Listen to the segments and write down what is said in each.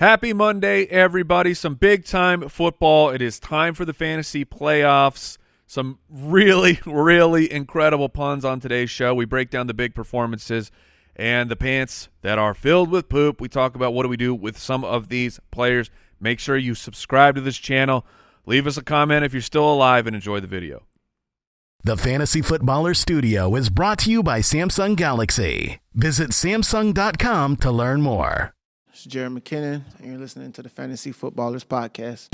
Happy Monday, everybody. Some big time football. It is time for the fantasy playoffs. Some really, really incredible puns on today's show. We break down the big performances and the pants that are filled with poop. We talk about what do we do with some of these players. Make sure you subscribe to this channel. Leave us a comment if you're still alive and enjoy the video. The Fantasy Footballer Studio is brought to you by Samsung Galaxy. Visit Samsung.com to learn more. It's Jerick McKinnon, and you're listening to the Fantasy Footballers Podcast.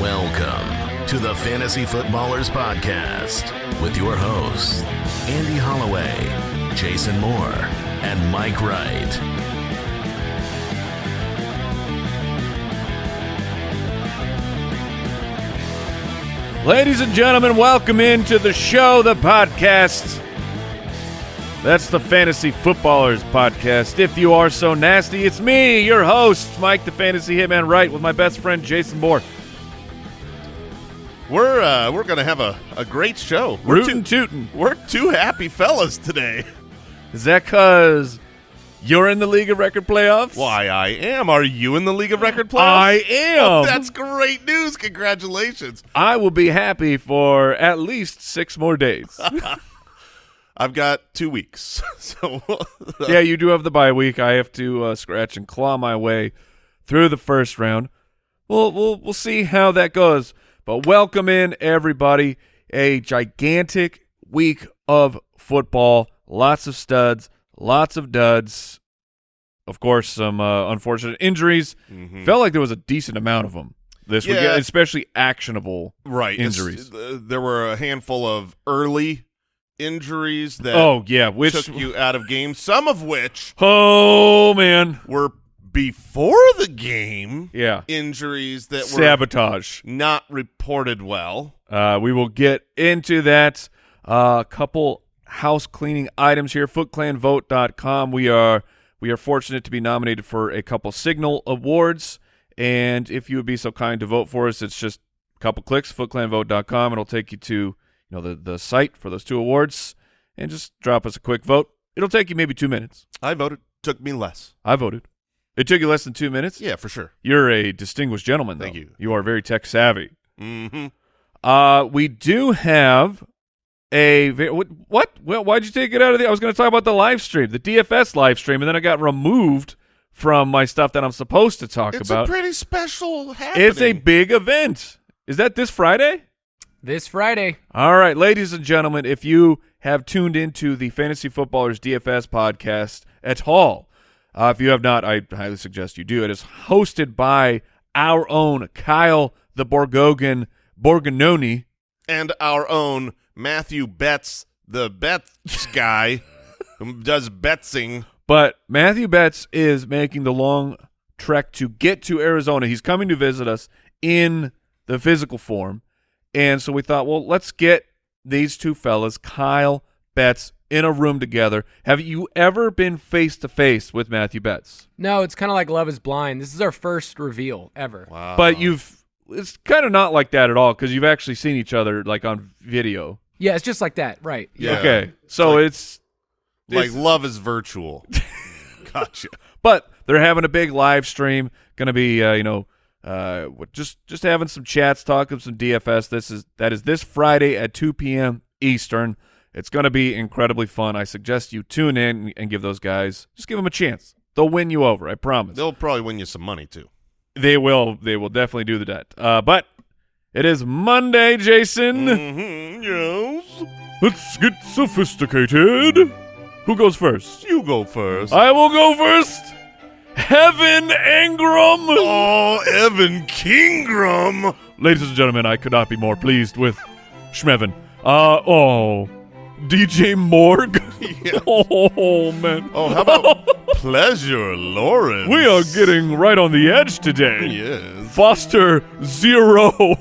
Welcome to the Fantasy Footballers Podcast with your hosts, Andy Holloway, Jason Moore, and Mike Wright. Ladies and gentlemen, welcome into the show, the podcast. That's the Fantasy Footballers Podcast. If you are so nasty, it's me, your host, Mike the Fantasy Hitman Wright, with my best friend Jason Moore. We're uh, we're gonna have a, a great show. We're Rootin' tootin'. We're two happy fellas today. Is that because you're in the League of Record playoffs? Why I am. Are you in the League of Record playoffs? I am. That's great news. Congratulations. I will be happy for at least six more days. I've got two weeks. so yeah, you do have the bye week. I have to uh, scratch and claw my way through the first round. We'll we'll we'll see how that goes. But welcome in everybody. A gigantic week of football. Lots of studs, lots of duds. Of course, some uh, unfortunate injuries. Felt like there was a decent amount of them this week, especially actionable right injuries. uh, there were a handful of early injuries that Oh yeah, which took you out of games. Some of which oh man, were before the game yeah, injuries that were sabotage. not reported well. Uh, we will get into that. A uh, couple house cleaning items here. FootClanVote.com. We are we are fortunate to be nominated for a couple Signal awards, and if you would be so kind to vote for us, it's just a couple clicks. FootClanVote.com. It'll take you to you know the the site for those two awards, and just drop us a quick vote. It'll take you maybe two minutes. I voted. Took me less. I voted. It took you less than two minutes. Yeah, for sure. You're a distinguished gentleman. Thank though. you. You are very tech savvy. Mm-hmm. Uh, we do have a what? What? Well, why'd you take it out of the? I was going to talk about the live stream, the DFS live stream, and then I got removed from my stuff that I'm supposed to talk It's about. a pretty special happening. it's a big event. Is that this Friday? This Friday. All right, ladies and gentlemen, if you have tuned into the Fantasy Footballers DFS podcast at all, uh, if you have not, I highly suggest you do. It is hosted by our own Kyle the Borgogan Borgognoni. and our own Matthew Betz, the Betts guy who does betsing. But Matthew Betz is making the long trek to get to Arizona. He's coming to visit us in the physical form. And so we thought, well, let's get these two fellas, Kyle Betts, in a room together. Have you ever been face to face with Matthew Betz? No, it's kind of like Love is Blind. This is our first reveal ever. Wow. But you've it's kind of not like that at all because you've actually seen each other like on video. Yeah, it's just like that. Right. Yeah. Okay. So like- it's like love is virtual. gotcha. but they're having a big live stream. Going to be, uh, you know, uh, just just having some chats, talking some DFS. This is that is this Friday at 2 p.m. Eastern. It's going to be incredibly fun. I suggest you tune in and give those guys just give them a chance. They'll win you over. I promise. They'll probably win you some money too. They will. They will definitely do that. Uh, but it is Monday, Jason. Mm-hmm. Yes. Let's get sophisticated. Who goes first? You go first. I will go first. Heaven Ingram. oh, Evan Kingram. Ladies and gentlemen, I could not be more pleased with Schmevin. Uh oh. DJ Morg. Yeah. Oh man. Oh, how about Pleasure Lawrence? We are getting right on the edge today. Yes. Foster Zero.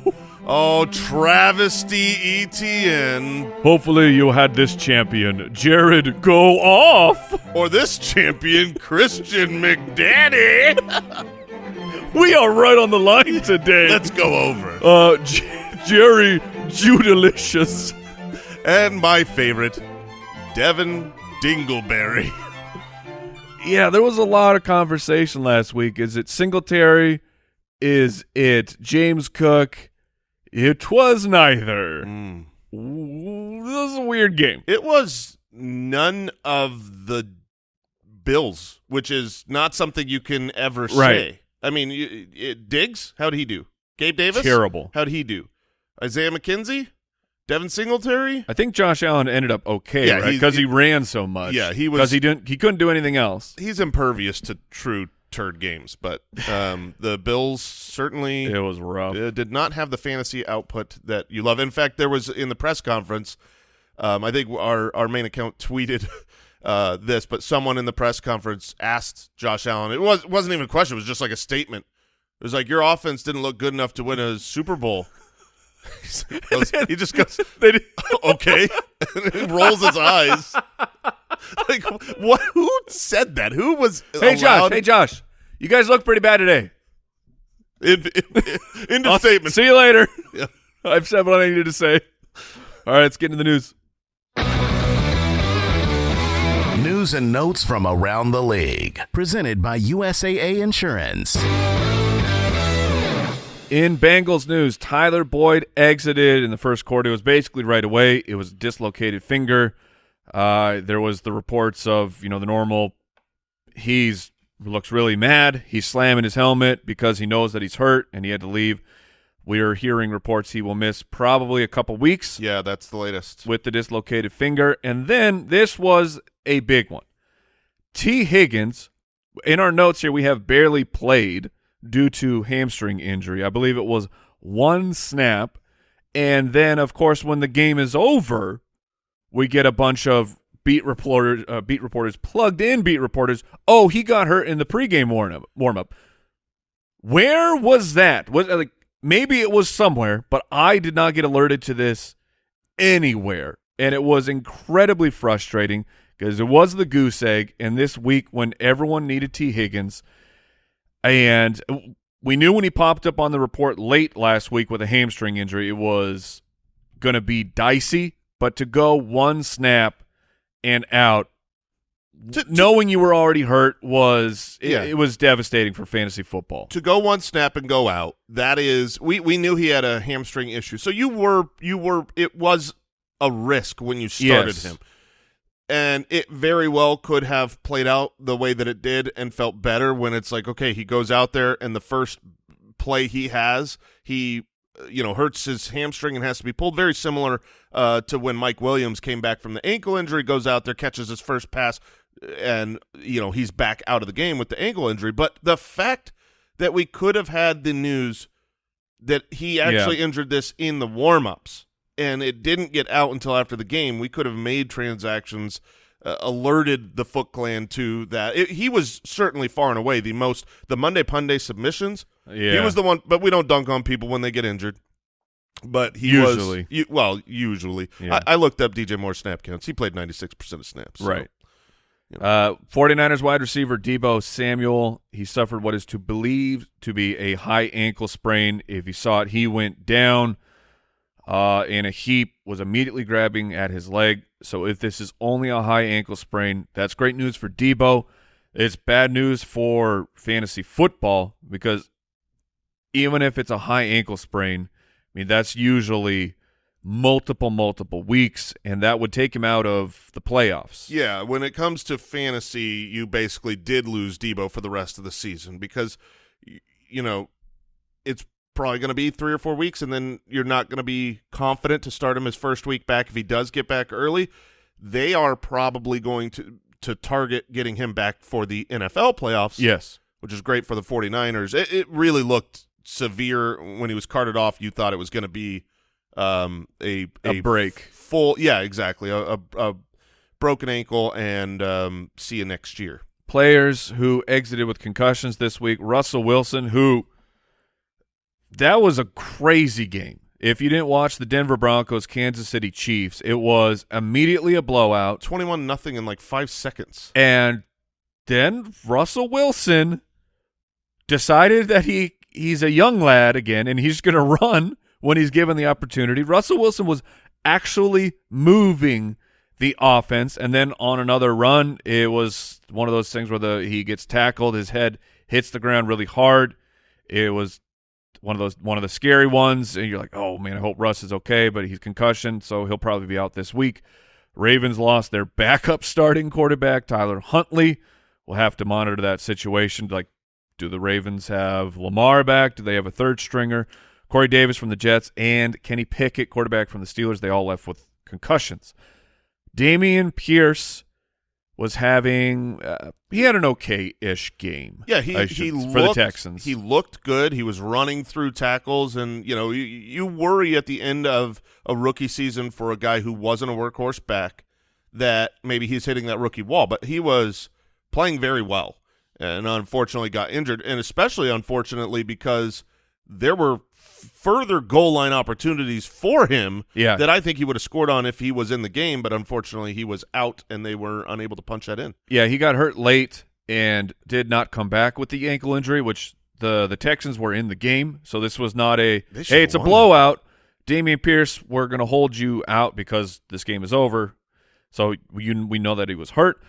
Oh, Travesty ETN. Hopefully you had this champion, Jared, go off. Or this champion, Christian McDaddy. We are right on the line today. Let's go over. uh, J- Jerry Judalicious. And my favorite, Devin Dingleberry. Yeah, there was a lot of conversation last week. Is it Singletary? Is it James Cook? It was neither. Mm. This is a weird game. It was none of the Bills, which is not something you can ever say. Right. I mean, you, it, Diggs, how'd he do? Gabe Davis, Terrible. How'd he do? Isaiah McKenzie, Devin Singletary. I think Josh Allen ended up okay, Yeah, right? Because he, he- ran so much. Yeah, he was- because he didn't. He couldn't do anything else. He's impervious to true turd games, but um, the Bills certainly It was rough. uh, did not have the fantasy output that you love. In fact, there was in the press conference. Um, I think our our main account tweeted uh, this, but someone in the press conference asked Josh Allen. It was wasn't even a question; it was just like a statement. It was like your offense didn't look good enough to win a Super Bowl. He goes- he just goes, They did- "Okay," and he rolls his eyes. like what? Who said that? Who was? hey Josh. Hey Josh. You guys look pretty bad today. In, in, into I'll statement. See you later. Yeah. I've said what I needed to say. All right, let's get into the news. News and notes from around the league. Presented by USAA Insurance. In Bengals news, Tyler Boyd exited in the first quarter. It was basically right away. It was a dislocated finger. Uh, there was the reports of you know the normal. He's looks really mad. He's slamming his helmet because he knows that he's hurt and he had to leave. We are hearing reports he will miss probably a couple weeks Yeah, that's the latest. with the dislocated finger. And then this was a big one. T. Higgins, in our notes here, we have barely played due to hamstring injury. I believe it was one snap. And then, of course, when the game is over, we get a bunch of beat reporters, uh, beat reporters, plugged in beat reporters. Oh, he got hurt in the pregame warm up. Warm up. Where was that? Was like maybe it was somewhere, but I did not get alerted to this anywhere, and it was incredibly frustrating because it was the goose egg. And this week, when everyone needed T Higgins, and we knew when he popped up on the report late last week with a hamstring injury, it was going to be dicey. But to go one snap and out, To- to- knowing you were already hurt was it, it was devastating for fantasy football. to go one snap and go out that is we we knew he had a hamstring issue so you were you were it was a risk when you started Yes. him and it very well could have played out the way that it did and felt better when it's like okay he goes out there and the first play he has he you know hurts his hamstring and has to be pulled. Very similar uh, to when Mike Williams came back from the ankle injury goes out there catches his first pass and you know he's back out of the game with the ankle injury. But the fact that we could have had the news that he actually injured this in the warm-ups and it didn't get out until after the game. We could have made transactions uh, alerted the foot clan to that. It, he was certainly far and away the most the monday punday submissions. Yeah, he was the one but we don't dunk on people when they get injured. But he Usually. was you, well usually. Yeah. I, I looked up dj moore snap counts. He played 96% of snaps so- Right. Uh, 49ers wide receiver Deebo Samuel, he suffered what is to believe to be a high ankle sprain. If you saw it, he went down uh, in a heap, was immediately grabbing at his leg. So if this is only a high ankle sprain, that's great news for Deebo. It's bad news for fantasy football because even if it's a high ankle sprain, I mean, that's usually multiple, multiple weeks, and that would take him out of the playoffs. Yeah, when it comes to fantasy, you basically did lose Deebo for the rest of the season because, you know, it's probably going to be three or four weeks, and then you're not going to be confident to start him his first week back if he does get back early. They are probably going to to target getting him back for the NFL playoffs. Yes. which is great for the 49ers. It, it really looked severe when he was carted off. You thought it was going to be um, a, A break. full, yeah, exactly, a, a, a broken ankle, and um, see you next year. Players who exited with concussions this week. Russell Wilson, who that was a crazy game. If you didn't watch the Denver Broncos Kansas City Chiefs, it was immediately a blowout. 21 nothing in like five seconds. And then Russell Wilson decided that he he's a young lad again and he's going to run when he's given the opportunity. Russell Wilson was actually moving the offense. And then on another run, it was one of those things where the he gets tackled, his head hits the ground really hard. It was one of those one of the scary ones, and you're like, oh man, I hope Russ is okay, but he's concussion, so he'll probably be out this week. Ravens lost their backup starting quarterback, Tyler Huntley. We'll have to monitor that situation. Like, do the Ravens have Lamar back? Do they have a third stringer? Corey Davis from the Jets and Kenny Pickett, quarterback from the Steelers, they all left with concussions. Dameon Pierce was having uh, he had an okay-ish game. Yeah, he I he looked, for the Texans. He looked good. He was running through tackles, and you know you, you worry at the end of a rookie season for a guy who wasn't a workhorse back that maybe he's hitting that rookie wall, but he was playing very well, and unfortunately got injured, and especially unfortunately because there were further goal line opportunities for him Yeah. that I think he would have scored on if he was in the game, but unfortunately he was out and they were unable to punch that in. Yeah, he got hurt late and did not come back with the ankle injury, which the the Texans were in the game, so this was not a hey, it's a blowout. Dameon Pierce, we're going to hold you out because this game is over. So we we know that he was hurt.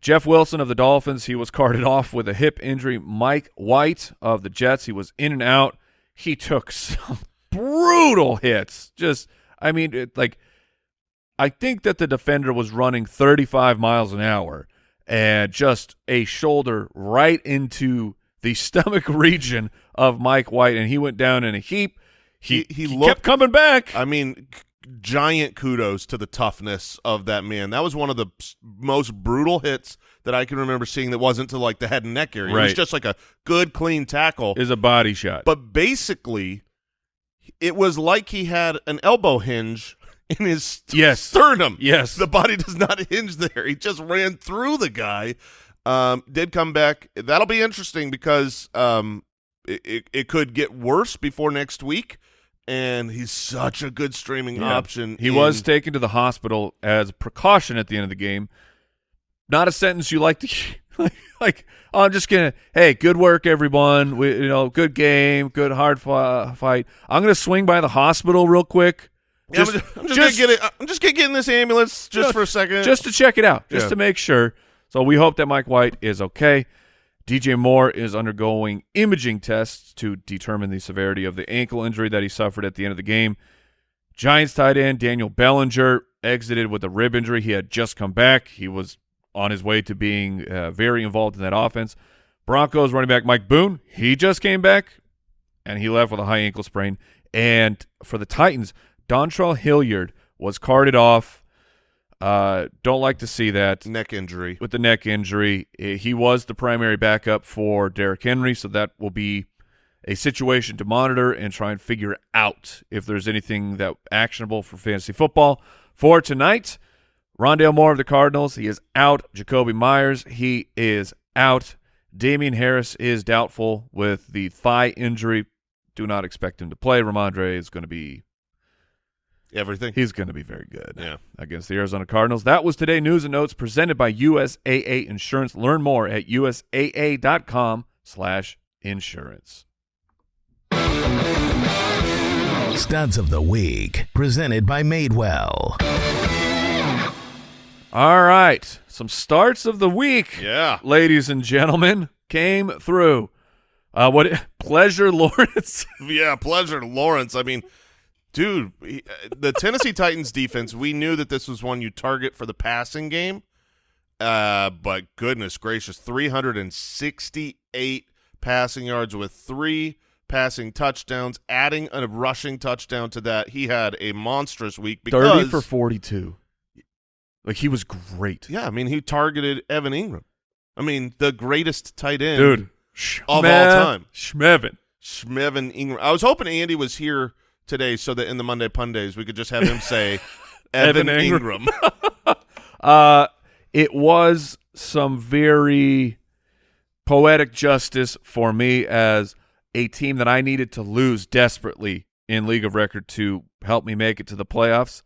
Jeff Wilson of the Dolphins, he was carted off with a hip injury. Mike White of the Jets, he was in and out. He took some brutal hits. Just, I mean, it, like, I think that the defender was running 35 miles an hour and just a shoulder right into the stomach region of Mike White, and he went down in a heap. He, He- he kept looked- coming back. I mean, giant kudos to the toughness of that man. That was one of the most brutal hits that I can remember seeing that wasn't to like the head and neck area. Right. It was just like a good, clean tackle. is a body shot. But basically, it was like he had an elbow hinge in his st- Yes. sternum. Yes. The body does not hinge there. He just ran through the guy. Um, did come back. That'll be interesting because um, it, it, it could get worse before next week. And he's such a good streaming Yeah. option. He was taken to the hospital as precaution at the end of the game. Not a sentence you like to like. like oh, I'm just gonna. Hey, good work, everyone. We, you know, good game, good hard fi- fight. I'm gonna swing by the hospital real quick. Yeah, I'm just, I'm just gonna get it. Uh, I'm just gonna get in this ambulance just for a second. just to check it out, just Yeah. to make sure. So we hope that Mike White is okay. DJ Moore is undergoing imaging tests to determine the severity of the ankle injury that he suffered at the end of the game. Giants tight end Daniel Bellinger exited with a rib injury. He had just come back. He was on his way to being uh, very involved in that offense. Broncos running back Mike Boone, he just came back and he left with a high ankle sprain. And for the Titans, Dontrell Hilliard was carted off. Uh, don't like to see that neck injury. with the neck injury. He was the primary backup for Derrick Henry, so that will be a situation to monitor and try and figure out if there's anything that actionable for fantasy football. For tonight, Rondale Moore of the Cardinals, he is out. Jakobi Meyers, he is out. Damien Harris is doubtful with the thigh injury. Do not expect him to play. Rhamondre is going to be Everything. He's going to be very good Yeah. against the Arizona Cardinals. That was today news and notes presented by USAA Insurance. Learn more at usaa.com slash insurance. Studs of the Week, presented by Madewell. All right, some starts of the week, Yeah. ladies and gentlemen, came through. Uh, what pleasure, Lawrence? Yeah, pleasure, Lawrence. I mean, dude, he- uh, the Tennessee Titans defense, we knew that this was one you target for the passing game. Uh, but goodness gracious, 368 passing yards with three passing touchdowns, adding a rushing touchdown to that. He had a monstrous week because Thirty for forty-two. Like he was great, Yeah, I mean, he targeted Evan Engram. I mean, the greatest tight end dude. of all time. Schmevin. Schmevin Ingram. I was hoping Andy was here today so that in the Monday Pun days we could just have him say Evan, Evan Engram. Ingram. Uh, it was some very poetic justice for me as a team that I needed to lose desperately in League of Record to help me make it to the playoffs.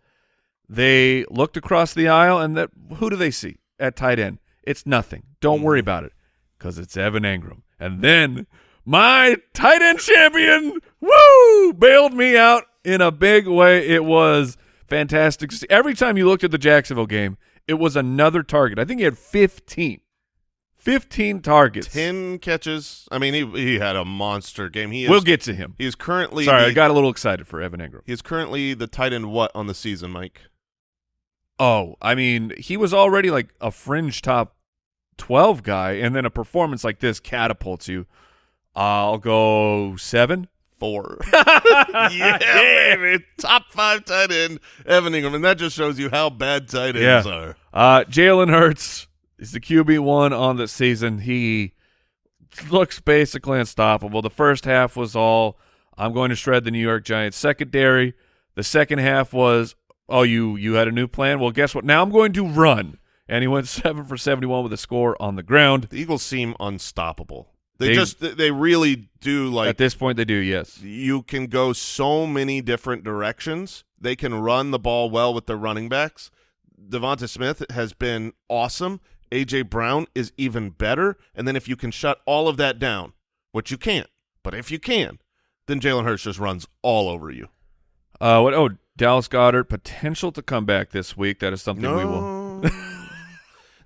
They looked across the aisle, and that who do they see at tight end? It's nothing. Don't worry about it, because it's Evan Engram. And then my tight end champion, woo, bailed me out in a big way. It was fantastic. Every time you looked at the Jacksonville game, it was another target. I think he had 15. 15 targets. Ten catches. I mean, he he had a monster game. He is, We'll get to him. He is currently. Sorry, the, I got a little excited for Evan Engram. He is currently the tight end. What on the season, Mike? Oh, I mean, he was already like a fringe top 12 guy, and then a performance like this catapults you. I'll go seven. Four. yeah, baby. Top five tight end, Evan Engram, and that just shows you how bad tight ends Yeah. are. Uh, Jalen Hurts is the QB one on the season. He looks basically unstoppable. The first half was all I'm going to shred the New York Giants secondary. The second half was oh you you had a new plan. Well, guess what? Now I'm going to run. And he went seven for 71 with a score on the ground. The Eagles seem unstoppable. They, They- just they really do like At this point, they do yes. you can go so many different directions. They can run the ball well with their running backs. Devonta Smith has been awesome. AJ Brown is even better. And then if you can shut all of that down, which you can't, but if you can, then Jalen Hurts just runs all over you. Uh, what? Oh, Dallas Goedert potential to come back this week. That is something we will.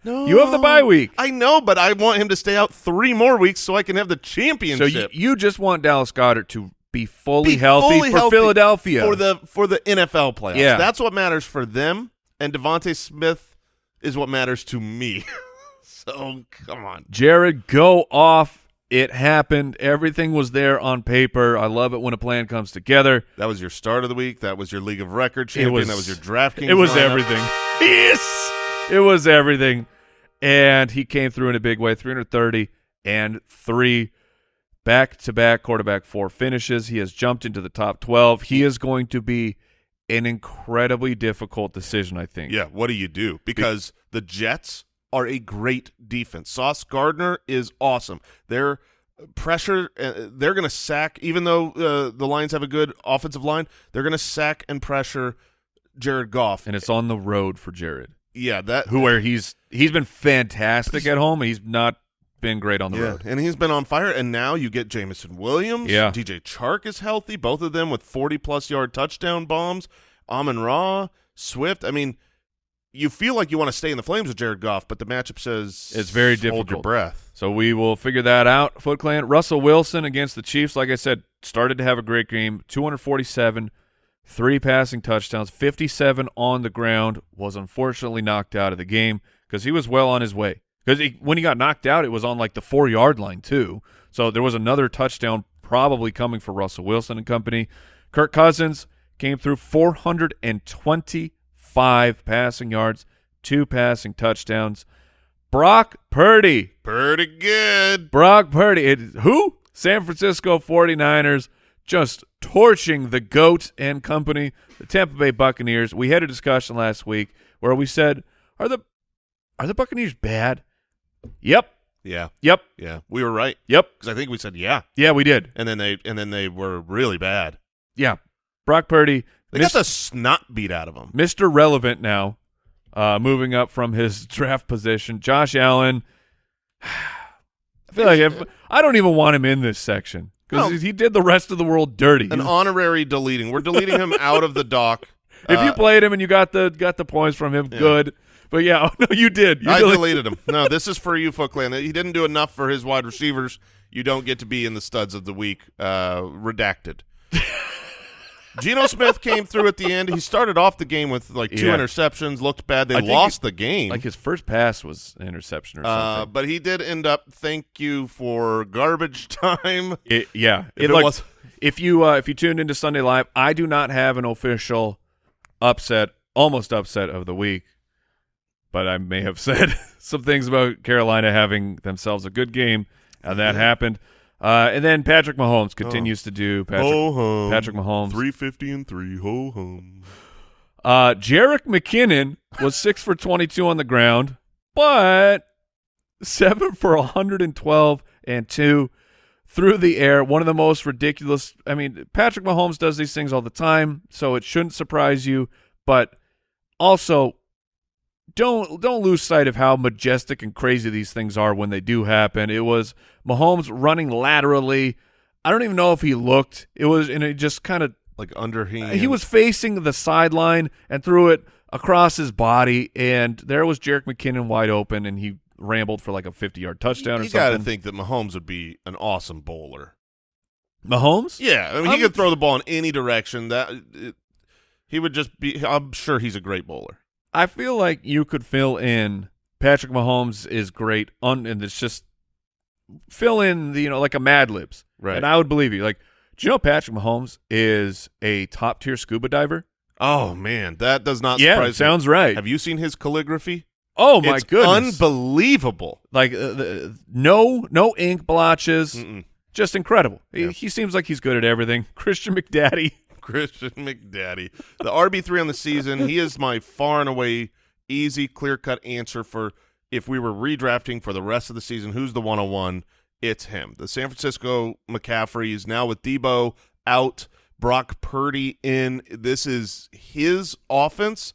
No. You have the bye week. I know, but I want him to stay out three more weeks so I can have the So championship. you, you just want Dallas Goedert to be fully Be healthy fully for healthy Philadelphia. for the for the NFL playoffs. Yeah. That's what matters for them. And DeVonta Smith is what matters to me. so come on. Jared, go off. It happened. Everything was there on paper. I love it when a plan comes together. That was your start of the week. That was your League of Record champion. was- that was your DraftKings. It was lineup. everything. Yes, it was everything, and he came through in a big way. 330 and three back-to-back quarterback four finishes. He has jumped into the top 12. He is going to be an incredibly difficult decision. I think. Yeah, what do you do? Because the Jets are a great defense. Sauce Gardner is awesome. Pressure, uh, they're going to sack, even though uh, the Lions have a good offensive line, they're going to sack and pressure Jared Goff. and it's on the road for Jared. yeah, that who where he's he's been fantastic at home he's not been great on the yeah, road. and he's been on fire. And now you get Jameson Williams. Yeah. DJ Chark is healthy. Both of them with forty-plus yard touchdown bombs. Amon Ra, Swift. I mean, you feel like you want to stay in the flames with Jared Goff, but the matchup says It's very difficult. Hold your breath. So we will figure that out. Foot Clan Russell Wilson against the Chiefs, like I said, started to have a great game. 247, three passing touchdowns, 57 on the ground. Was unfortunately knocked out of the game because he was well on his way. Because when he got knocked out, it was on like the four yard line too. So there was another touchdown probably coming for Russell Wilson and company. Kirk Cousins came through 425 passing yards, two passing touchdowns. Brock Purdy Pretty good. Brock Purdy. It, who? San Francisco 49ers just torching the GOAT and company, the Tampa Bay Buccaneers. We had a discussion last week where we said, are the are the Buccaneers bad? Yep. Yeah, Yep. yeah, we were right Yep. because I think we said yeah, Yeah, we did. and then they and then they were really bad. Yeah. Brock Purdy, They Mis- got the snot beat out of them. Mr. Relevant now, uh, moving up from his draft position. Josh Allen. I feel like if, I don't even want him in this section because No. he did the rest of the world dirty. An honorary deleting. We're deleting him out of the doc. If you Uh, played him and you got the got the points from him, good. But yeah, oh, no, you did. You I deleted- deleted him. No, this is for you, Foot Clan. He didn't do enough for his wide receivers. You don't get to be in the studs of the week. Uh, redacted. Geno Smith came through at the end. He started off the game with like two Yeah. interceptions. Looked bad. They lost he- the game. Like his first pass was an interception or uh, something. but he did end up. Thank you for garbage time. It- yeah, If it, it like, if you uh, if you tuned into Sunday Live, I do not have an official upset, almost upset of the week, but I may have said some things about Carolina having themselves a good game, and that happened. Uh, and then Patrick Mahomes continues to do Patrick ho. Patrick Mahomes. Three fifty and three. Ho hum. Uh, Jerick McKinnon was six for 22 on the ground, but seven for 112 and two through the air. One of the most ridiculous. I mean, Patrick Mahomes does these things all the time, so it shouldn't surprise you. But also, don't don't lose sight of how majestic and crazy these things are when they do happen. It was Mahomes running laterally. I don't even know if he looked. It was, and it just kind of like underhand. he was facing the sideline and threw it across his body, and there was Jerick McKinnon wide open, and he rambled for like a 50 yard touchdown or You got to think that Mahomes would be an awesome bowler. Mahomes? Yeah, I mean, he Um, could throw the ball in any direction. That it, he would just be. I'm sure he's a great bowler. I feel like you could fill in Patrick Mahomes is great, un, and it's just fill in the you know like a Mad Libs, Right. And I would believe you. Like, do you know Patrick Mahomes is a top tier scuba diver? Oh man, that does not yeah, surprise me. sounds right. Have you seen his calligraphy? oh my it's goodness, unbelievable. like uh, the, no no ink blotches, Mm-mm. just incredible. He, he seems like he's good at everything. Christian McDaddy. Christian McDaddy, the RB three on the season. He is my far and away easy, clear cut answer for if we were redrafting for the rest of the season. Who's the one on one? It's him. The San Francisco McCaffrey is now with Deebo out, Brock Purdy in. This is his offense.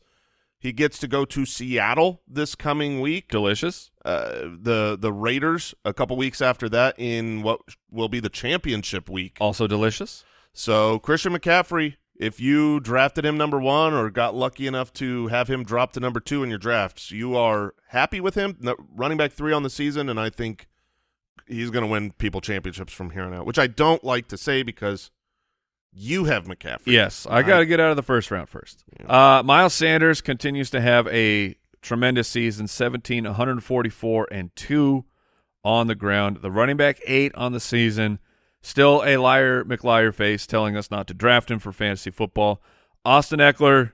He gets to go to Seattle this coming week. Delicious. Uh, the the Raiders a couple weeks after that in what will be the championship week. Also delicious. So Christian McCaffrey, if you drafted him number one or got lucky enough to have him drop to number two in your drafts, you are happy with him. Running back three on the season, and I think he's going to win people championships from here on out. Which I don't like to say because you have McCaffrey. Yes, I got to get out of the first round first. Uh, Miles Sanders continues to have a tremendous season 17, 144, and 2 on the ground. The running back, 8 on the season. Still a liar, McLiar face telling us not to draft him for fantasy football. Austin Ekeler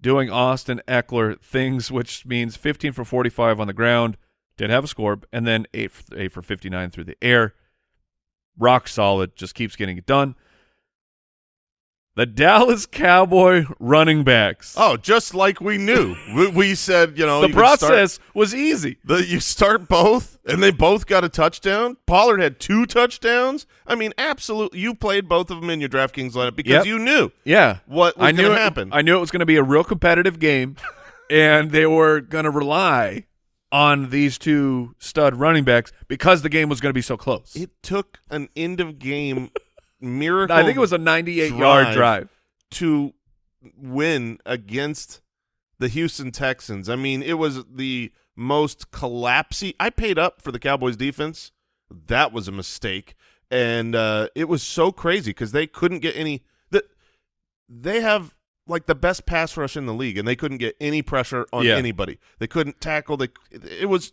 doing Austin Ekeler things, which means 15 for 45 on the ground. Did have a score, and then 8 for, 8 for 59 through the air. Rock solid, just keeps getting it done. The Dallas Cowboy running backs. Oh, just like we knew. we, we said, you know, the you could start- process was easy. The, you start both, and they both got a touchdown. Pollard had two touchdowns. I mean, absolutely. You played both of them in your DraftKings lineup because Yep. you knew Yeah. what was I knew going to it- happen. I knew it was going to be a real competitive game, and they were going to rely on these two stud running backs because the game was going to be so close. it took an end of game miracle. I think it was a 98 yard drive. drive. to win against the Houston Texans. I mean, it was the most collapsy. I paid up for the Cowboys defense. That was a mistake, and uh, it was so crazy because they couldn't get any. The, they have like the best pass rush in the league, and they couldn't get any pressure on Yeah. anybody. They couldn't tackle. They it was.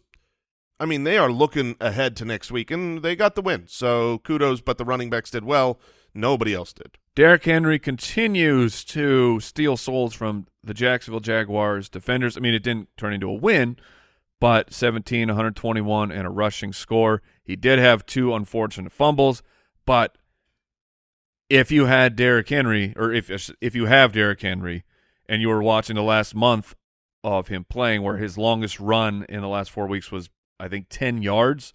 I mean, they are looking ahead to next week, and they got the win. So kudos, but the running backs did well. Nobody else did. Derrick Henry continues to steal souls from the Jacksonville Jaguars defenders. I mean, it didn't turn into a win, but 17, 121, and a rushing score. He did have two unfortunate fumbles, but if you had Derrick Henry, or if if you have Derrick Henry, and you were watching the last month of him playing, where his longest run in the last four weeks was, I think, 10 yards,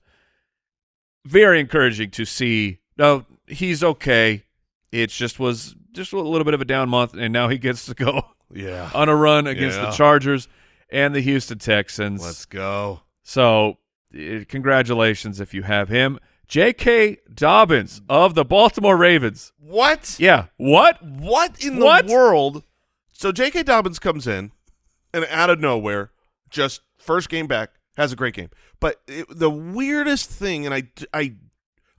very encouraging to see. No, he's okay. It just was just a little bit of a down month, and now he gets to go Yeah. on a run against Yeah. the Chargers and the Houston Texans. Let's go. So, eh, congratulations if you have him. J.K. Dobbins of the Baltimore Ravens. What? Yeah. What? What in What? the world? So J.K. Dobbins comes in, and out of nowhere, just first game back, has a great game. But it, the weirdest thing, and I, I,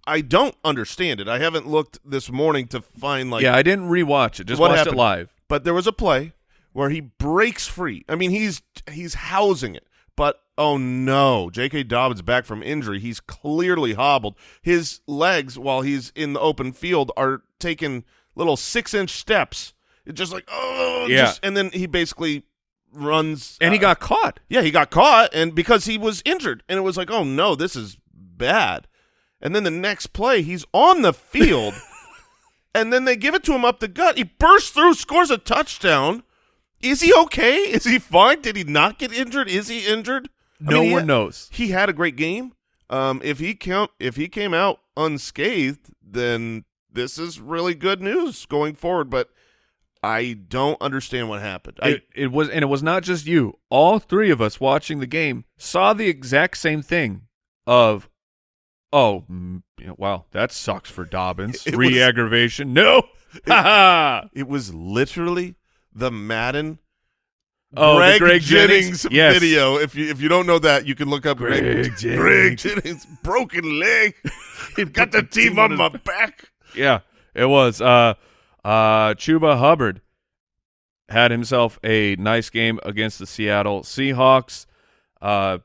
I don't understand it. I haven't looked this morning to find like yeah, I didn't rewatch it. Just What watched happened? it live. but there was a play where he breaks free. I mean, he's he's housing it, but oh no, J.K. Dobbins back from injury. He's clearly hobbled. His legs, while he's in the open field, are taking little six-inch steps. It's just like oh, Yeah. just- and then he basically runs, And he uh, got caught. yeah, he got caught, and because he was injured, and it was like, oh no, this is bad. And then the next play, he's on the field, and then they give it to him up the gut. He bursts through, scores a touchdown. Is he okay? Is he fine? Did he not get injured? Is he injured? I No mean, one had- knows. He had a great game. Um, if he count, if he came out unscathed, then this is really good news going forward. But I don't understand what happened. I, It, it was, and it was not just you. All three of us watching the game saw the exact same thing. Of, oh, mm, you know, wow, that sucks for Dobbins. It Re-aggravation. No, ha! It was literally the Madden Oh, Greg, Greg Jennings, Jennings? Yes. video. If you if you don't know that, you can look up Greg, Greg Jennings. Greg Jennings broken leg. He got the team on my back. Yeah, it was. Uh, uh, Chuba Hubbard had himself a nice game against the Seattle Seahawks. Uh,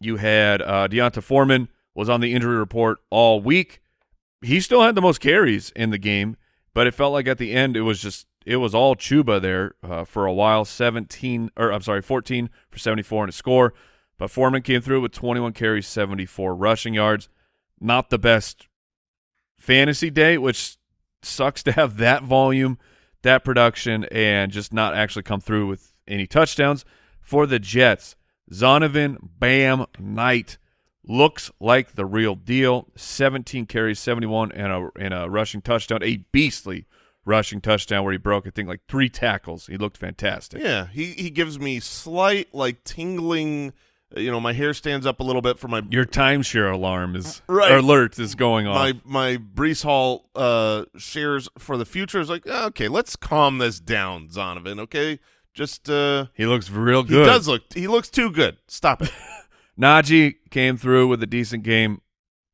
you had uh, D'Onta Foreman was on the injury report all week. He still had the most carries in the game, but it felt like at the end it was just it was all Chuba there uh, for a while. Seventeen or I'm sorry, fourteen for seventy four and a score. But Foreman came through with twenty one carries, seventy four rushing yards. Not the best fantasy day, which sucks to have that volume, that production, and just not actually come through with any touchdowns. For the Jets, Zonovan Bam Knight looks like the real deal. 17 carries, 71, and a, and a rushing touchdown, a beastly rushing touchdown where he broke, I think, like three tackles. He looked fantastic. Yeah, he he gives me slight like tingling. You know, my hair stands up a little bit for my Your timeshare alarm is Right. alert is going on. my my Breece Hall uh, shares for the future is like okay, let's calm this down, Zonovan. Okay, just uh, he looks real good. he does look he looks too good. Stop it. Najee came through with a decent game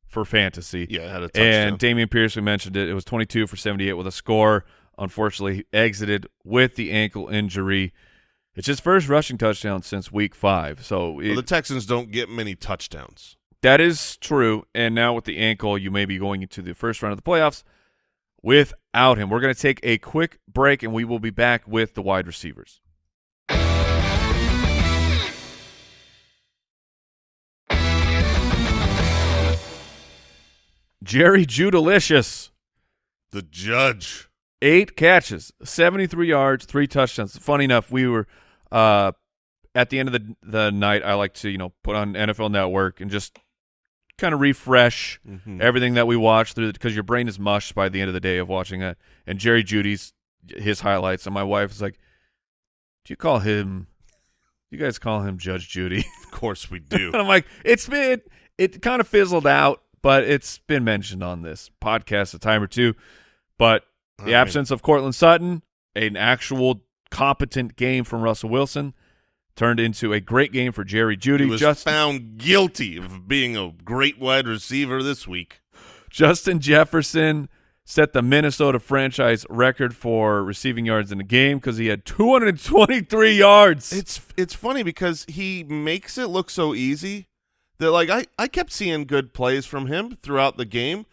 for fantasy. Yeah, had a touchdown. And Dameon Pierce, we mentioned it. It was 22 for 78 with a score. Unfortunately, he exited with the ankle injury. It's his first rushing touchdown since week five. So it, Well, the Texans don't get many touchdowns. that is true. And now with the ankle, you may be going into the first round of the playoffs without him. We're going to take a quick break, and we will be back with the wide receivers. Jerry Judalicious. The judge. eight catches, 73 yards, three touchdowns. Funny enough, we were uh, at the end of the the night. I like to you know put on NFL Network and just kind of refresh Mhm. everything that we watch through because your brain is mushed by the end of the day of watching it. And Jerry Jeudy's his highlights, and my wife is like, "Do you call him? You guys call him Judge Judy?" Of course we do. And I'm like, it's been it kind of fizzled out, but it's been mentioned on this podcast a time or two. But the I mean- absence of Courtland Sutton, an actual competent game from Russell Wilson, turned into a great game for Jerry Jeudy. he was Just, found guilty of being a great wide receiver this week. Justin Jefferson set the Minnesota franchise record for receiving yards in the game because he had 223 yards. It's it's funny because he makes it look so easy that like I, I kept seeing good plays from him throughout the game,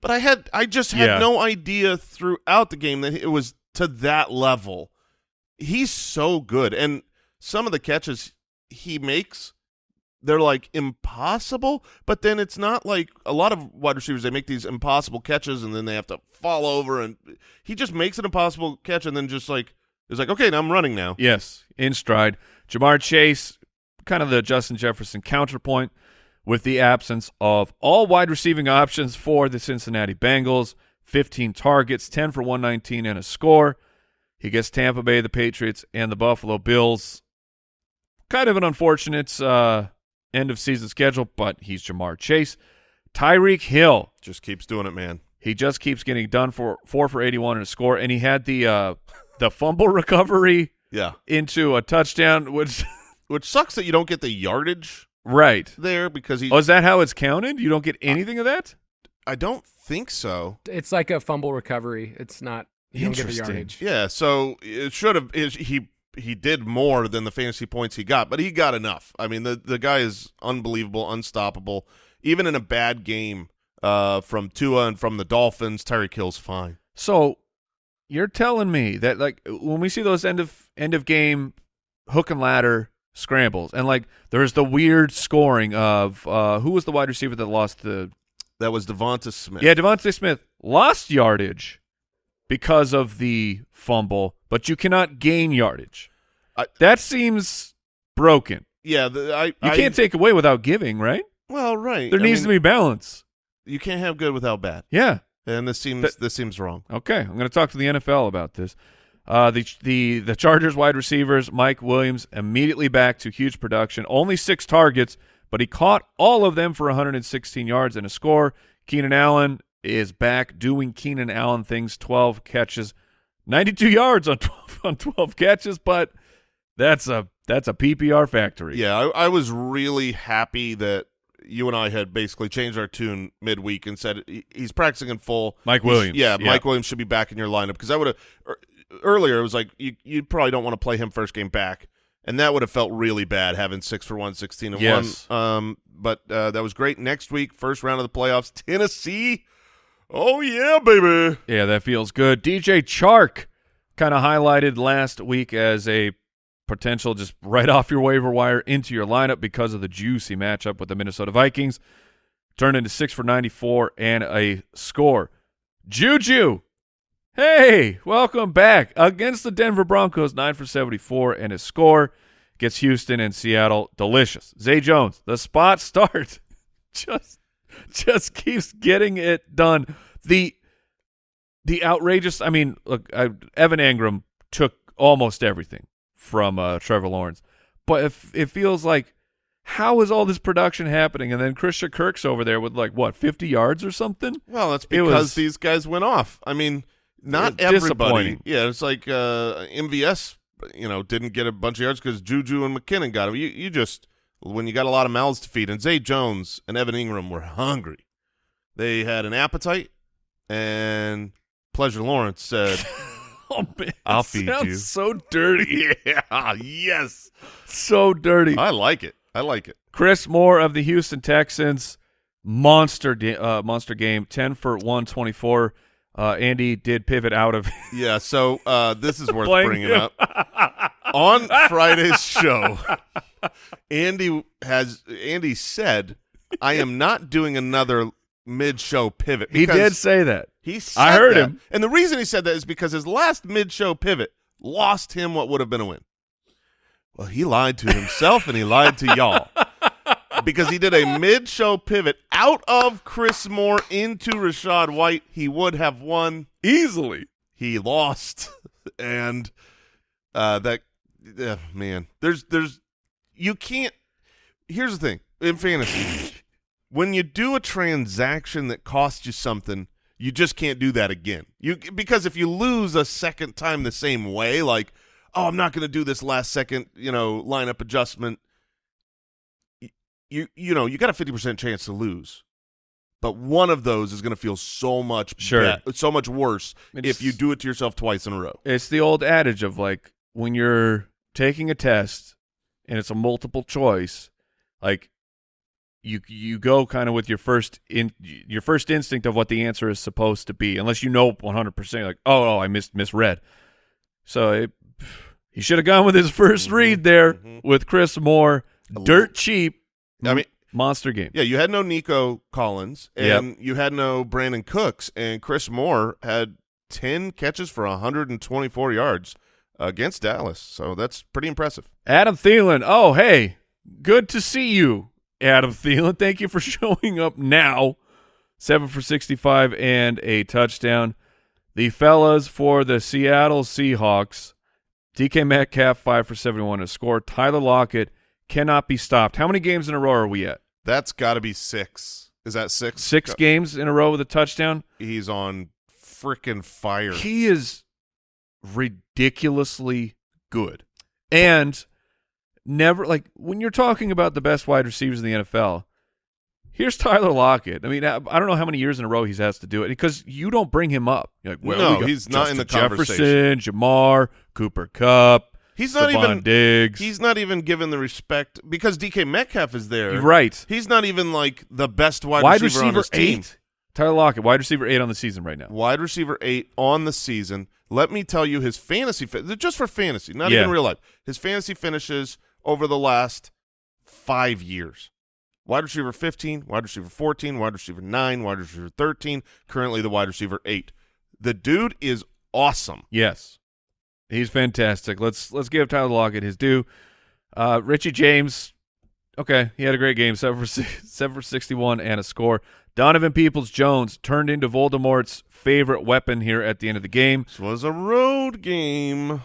but I had I just had Yeah. no idea throughout the game that it was to that level. He's so good and some of the catches he makes they're like impossible, but then it's not like a lot of wide receivers they make these impossible catches and then they have to fall over and he just makes an impossible catch and then just like is like okay, now I'm running now. Yes, in stride. Ja'Marr Chase, kind of the Justin Jefferson counterpoint with the absence of all wide receiving options for the Cincinnati Bengals. 15 targets, 10 for 119 and a score. He gets Tampa Bay, the Patriots, and the Buffalo Bills. Kind of an unfortunate uh, end of season schedule, but he's Ja'Marr Chase. Tyreek Hill, Just keeps doing it, man. he just keeps getting done for four for 81 and a score, and he had the uh, the fumble recovery Yeah. into a touchdown, which Which sucks that you don't get the yardage right. there because he. Oh, is that how it's counted? You don't get anything of that? I don't think so. It's like a fumble recovery. It's not. You don't get the Interesting. Yeah, so it should have. He he did more than the fantasy points he got, but he got enough. I mean, the the guy is unbelievable, unstoppable. Even in a bad game uh, from Tua and from the Dolphins, Tyreek Hill's fine. So you're telling me that like when we see those end of end of game hook and ladder scrambles, and like there's the weird scoring of uh, who was the wide receiver that lost the That was Devonta Smith. yeah Devonta Smith lost yardage because of the fumble, but you cannot gain yardage. I- that seems broken. yeah. The, I You I- can't take away without giving, right? Well, right. There needs mean, to be balance. You can't have good without bad, Yeah. and this seems That- this seems wrong. Okay, I'm going to talk to the NFL about this. Uh, the the the Chargers wide receivers Mike Williams immediately back to huge production. Only six targets, but he caught all of them for 116 yards and a score. Keenan Allen is back doing Keenan Allen things. Twelve catches, ninety-two yards on 12, on twelve catches, but that's a that's a PPR factory. Yeah, I, I was really happy that you and I had basically changed our tune midweek and said he- he's practicing in full. Mike Williams. yeah, Yeah. Mike Williams should be back in your lineup because I would have er, earlier. It was like you you probably don't want to play him first game back, and that would have felt really bad having six for one, 16 and Yes. one. Um, but uh, that was great. Next week, first round of the playoffs, Tennessee. Oh yeah, baby. Yeah, that feels good. DJ Chark kind of highlighted last week as a potential just right off your waiver wire into your lineup because of the juicy matchup with the Minnesota Vikings. Turned into six for 94 and a score. Juju, hey, welcome back against the Denver Broncos, nine for 74 and a score. Gets Houston and Seattle delicious. Zay Jones, the spot start, just just keeps getting it done. The the outrageous. I mean, look, I, Evan Engram took almost everything from uh, Trevor Lawrence, but if it feels like how is all this production happening? And then Christian Kirk's over there with like what fifty yards or something. Well, that's because was- these guys went off. I mean, not everybody. Yeah, it's like uh, MVS, you know, didn't get a bunch of yards because Juju and McKinnon got him. You, you just when you got a lot of mouths to feed, and Zay Jones and Evan Engram were hungry. They had an appetite, and Pleasure Lawrence said, Oh man, I'll feed sounds you. So dirty, "Yeah, yes, so dirty. I like it. I like it." Chris Moore of the Houston Texans, monster uh, monster game, ten for one twenty four. Uh, Andy did pivot out of Yeah, so uh, this is worth bringing him. up. On Friday's show, Andy has Andy said, "I am not doing another mid-show pivot." He did say that. He said I heard that. him. and the reason he said that is because his last mid-show pivot lost him what would have been a win. Well, he lied to himself and he lied to y'all because he did a mid-show pivot out of Chris Moore into Rachaad White. He would have won Easily. he lost and uh that uh, man there's there's you can't here's the thing in fantasy when you do a transaction that costs you something you just can't do that again you because if you lose a second time the same way like oh i'm not going to do this last second you know lineup adjustment you you know you got a 50% chance to lose but one of those is going to feel so much Sure. so much worse It's- if you do it to yourself twice in a row. It's the old adage of like when you're taking a test and it's a multiple choice, like you you go kind of with your first in your first instinct of what the answer is supposed to be, unless you know 100 percent like oh oh I missed misread. So it, he should have gone with his 1st Mhm, read there mhm. with Chris Moore, dirt cheap. I mean- monster game. Yeah, you had no Nico Collins and you had no Brandin Cooks, and Chris Moore had 10 catches for 124 yards against Dallas. So that's pretty impressive. Adam Thielen. Oh, hey, good to see you, Adam Thielen. Thank you for showing up now. Seven for 65 and a touchdown. The fellas for the Seattle Seahawks. DK Metcalf, five for 71 to score. Tyler Lockett cannot be stopped. How many games in a row are we at? That's got to be six. Is that six? Six games in a row with a touchdown? He's on freaking fire. He is ridiculously good. And never like when you're talking about the best wide receivers in the NFL, here's Tyler Lockett. I mean, I, I don't know how many years in a row he's has to do it because you don't bring him up. You're like, well, No, we he's not in the Justin conversation. Jefferson, Ja'Marr, Cooper Kupp, He's not Stefon even Diggs. he's not even given the respect because DK Metcalf is there. Right. He's not even like the best wide, Wide receiver, receiver eight. Tyler Lockett, wide receiver eight on the season right now. Wide receiver eight on the season. Let me tell you his fantasy just for fantasy, not Yeah. even real life. His fantasy finishes over the last five years. Wide receiver 15, wide receiver 14, wide receiver 9, wide receiver 13, currently the wide receiver 8. The dude is awesome. Yes, he's fantastic. Let's let's give Tyler Lockett his due. Uh, Richie James, okay, he had a great game, seven for seven for sixty-one and a score. Donovan Peoples Jones turned into Voldemort's favorite weapon here at the end of the game. This was a road game.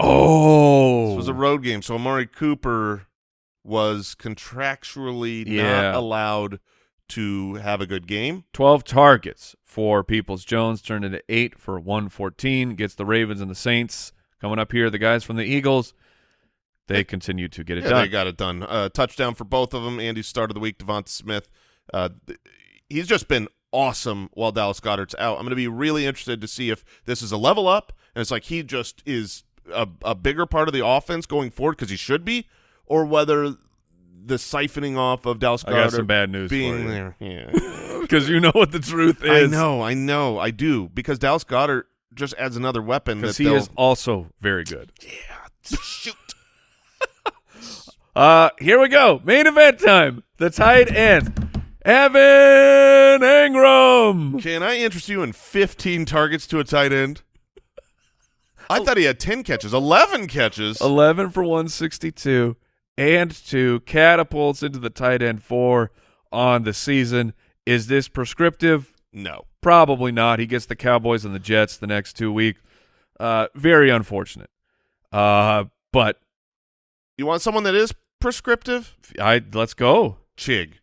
Oh, This was a road game. So Amari Cooper was contractually Yeah. not allowed to have a good game. 12 targets for Peoples Jones turned into 8 for 114 gets the Ravens and the Saints coming up here the guys from the Eagles they continue to get it Yeah, done they got it done. Uh, touchdown for both of them. Andy's start of the week, DeVonta Smith. Uh, he's just been awesome while Dallas Goedert's out. I'm going to be really interested to see if this is a level up, and it's like he just is a, a bigger part of the offense going forward because he should be, or whether the siphoning off of Dallas I Goedert got some bad news for being you. there. Yeah, because you know what the truth is. I know, I know, I do because Dallas Goddard just adds another weapon. because he is also very good Yeah. shoot. uh here we go main event time the tight end Evan Engram Can I interest you in 15 targets to a tight end? I thought he had 10 catches, 11 catches. 11 for 162 and 2 catapults into the tight end 4 on the season is this prescriptive No. Probably not. He gets the Cowboys and the Jets the next two weeks. Uh, very unfortunate. Uh, but You want someone that is prescriptive? I let's go. Chig.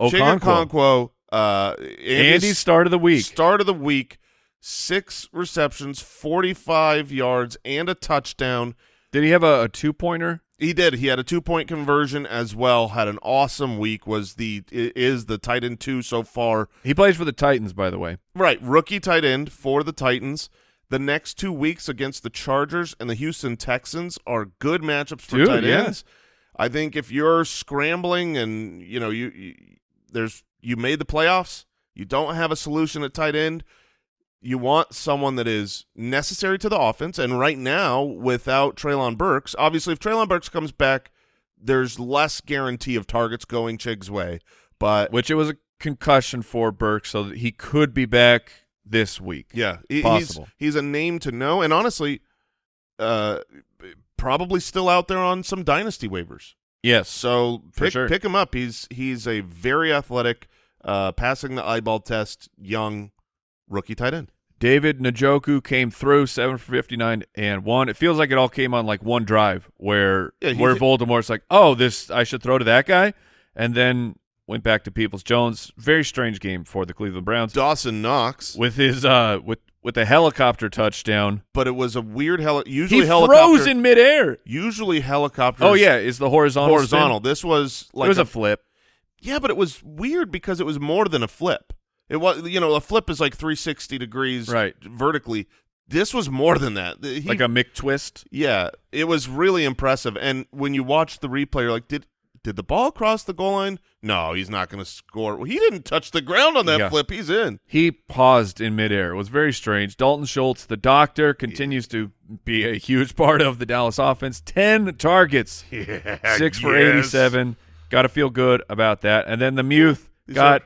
Okonkwo. Okonkwo. Uh, Andy's start of the week. Start of the week. Six receptions, 45 yards, and a touchdown. Did he have a, a two pointer? He did. He had a two-point conversion as well. Had an awesome week. Was the is the tight end two so far? He plays for the Titans, by the way. Right, rookie tight end for the Titans. The next two weeks against the Chargers and the Houston Texans are good matchups for Dude, tight yeah. ends. I think if you're scrambling and you know you, you there's you made the playoffs, you don't have a solution at tight end. You want someone that is necessary to the offense, and right now, without Treylon Burks, obviously, if Treylon Burks comes back, there's less guarantee of targets going Chig's way. But Which it was a concussion for Burks, so that he could be back this week. Yeah, he- Possible. He's, he's a name to know, and honestly, uh, probably still out there on some dynasty waivers. Yes. So pick sure. pick him up. He's he's a very athletic, uh, passing the eyeball test, young rookie tight end. David Njoku came through seven for fifty nine and one. It feels like it all came on like one drive where Yeah, where Voldemort's like, oh, this I should throw to that guy, and then went back to Peoples Jones. Very strange game for the Cleveland Browns Dawson Knox, with his uh with with a helicopter touchdown. but it was a weird heli- Usually He helicopter. froze in midair. Usually helicopters. Oh yeah, is the horizontal spin? horizontal. This was like it was a a flip. Yeah, but it was weird because it was more than a flip. It was, you know, a flip is like 360 degrees Right. vertically. This was more than that. He- like a McTwist. yeah, it was really impressive. And when you watch the replay, you're like, did did the ball cross the goal line? No, he's not going to score. Well, he didn't touch the ground on that Yeah. flip. He's in. He paused in midair. It was very strange. Dalton Schultz, the doctor, continues to be a huge part of the Dallas offense. Ten targets, six for eighty-seven. Got to feel good about that. And then the Muth got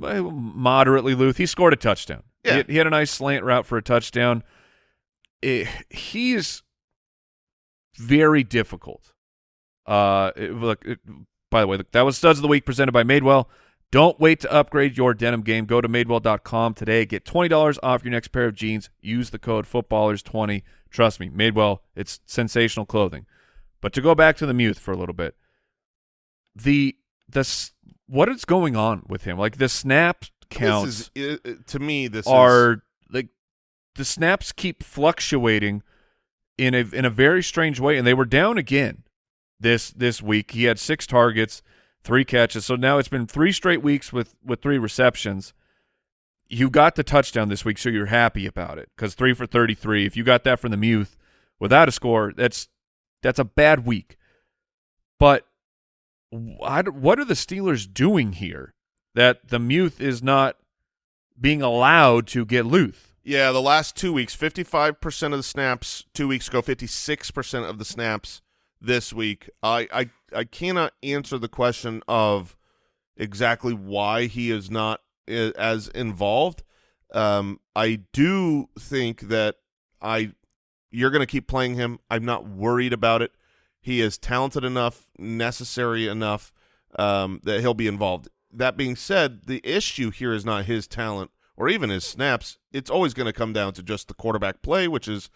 uh, moderately loose. He scored a touchdown. Yeah. He, he had a nice slant route for a touchdown. It, he's very difficult. Uh, it- look, it- by the way, that was Studs of the Week presented by Madewell. Don't wait to upgrade your denim game. Go to madewell.com today. Get $20 off your next pair of jeans. Use the code footballers20. Trust me, Madewell, it's sensational clothing. But to go back to the Muth for a little bit, the the what is going on with him? Like the snap counts This is, i- i- to me, this is are like the snaps keep fluctuating in a in a very strange way, and they were down again this this week. He had six targets, three catches, so now it's been three straight weeks with with three receptions. You got the touchdown this week, so you're happy about it because three for thirty three. If you got that from the Muth without a score, that's that's a bad week. But wh- what are the Steelers doing here that the Muth is not being allowed to get Luth? Yeah, the last two weeks, 55% of the snaps two weeks ago, 56% of the snaps this week. I, I, I cannot answer the question of exactly why he is not as involved. Um, I do think that I you're going to keep playing him. I'm not worried about it. He is talented enough, necessary enough um, that he'll be involved. That being said, the issue here is not his talent or even his snaps. It's always going to come down to just the quarterback play, which is